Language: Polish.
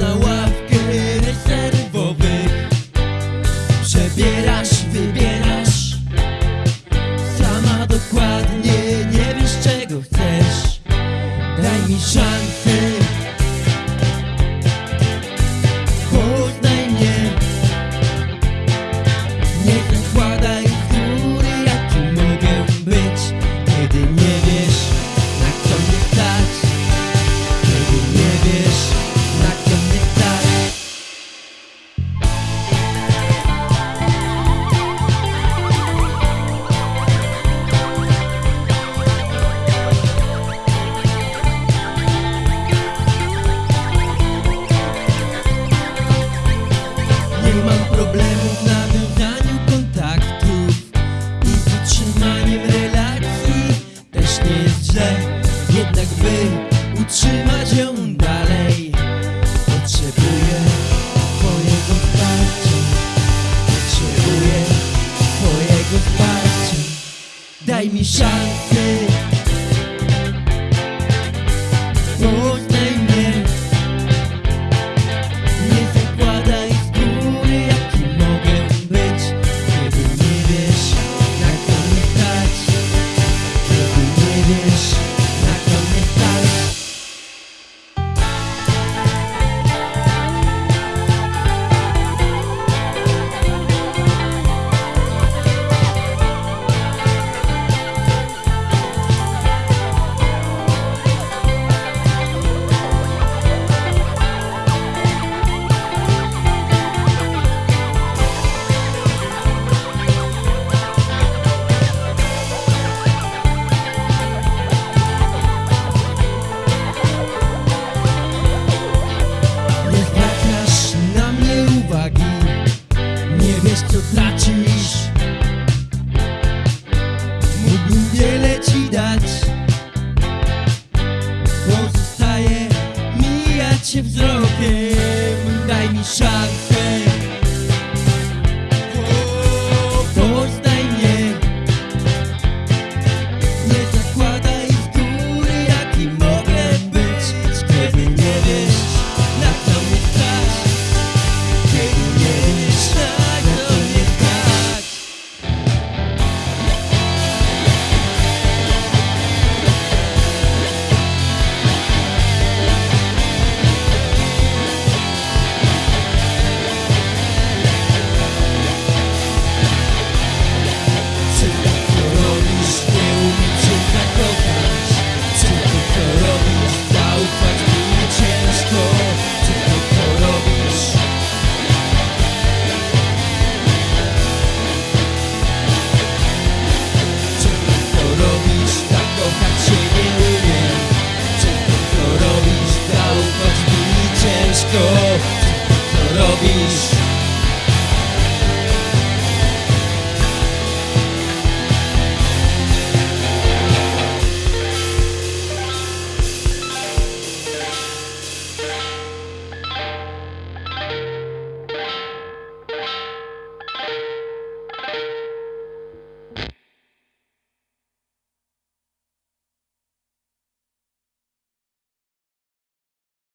na ławkę rezerwowych Przebierasz, wybierasz. Sama dokładnie nie wiesz czego chcesz. Daj mi szansę utrzymać ją dalej. Potrzebuję Twojego wsparcia. Potrzebuję Twojego wsparcia. Daj mi szansę. pensar. wszystko, co robisz.